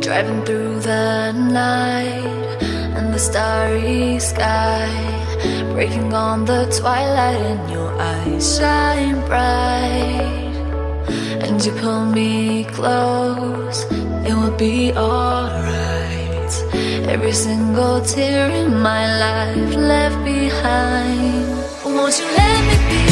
Driving through the night and the starry sky Breaking on the twilight and your eyes shine bright. And you pull me close, it will be alright. Every single tear in my life left behind. Won't you let me be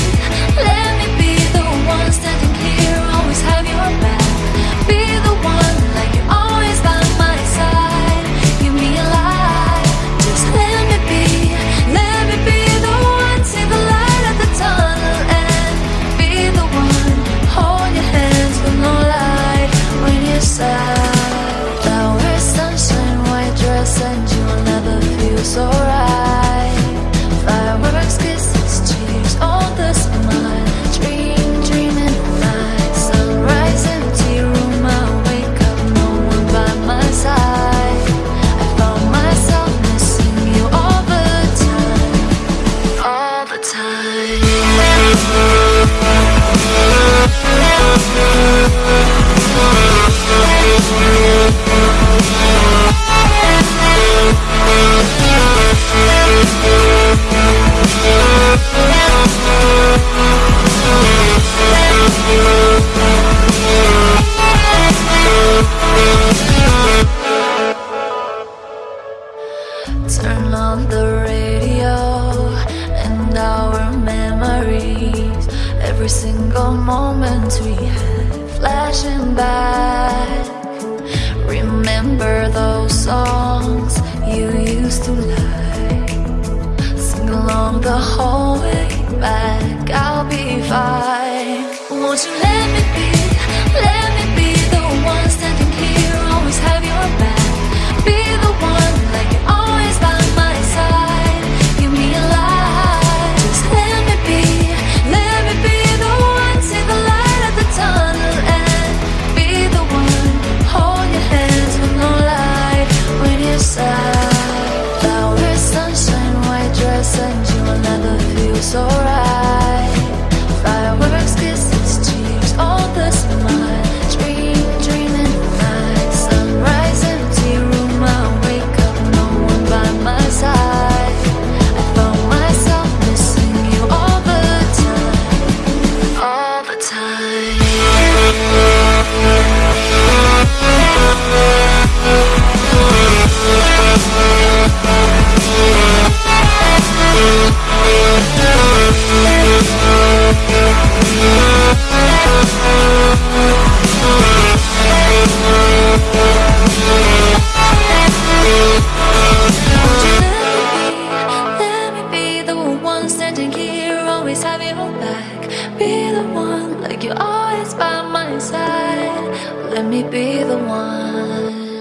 Turn on the radio and our memories. Every single moment we had flashing back. Remember those songs you used to like. Sing along the whole way back. I'll be fine. Won't you let alright. like you're always by my side. Let me be the one.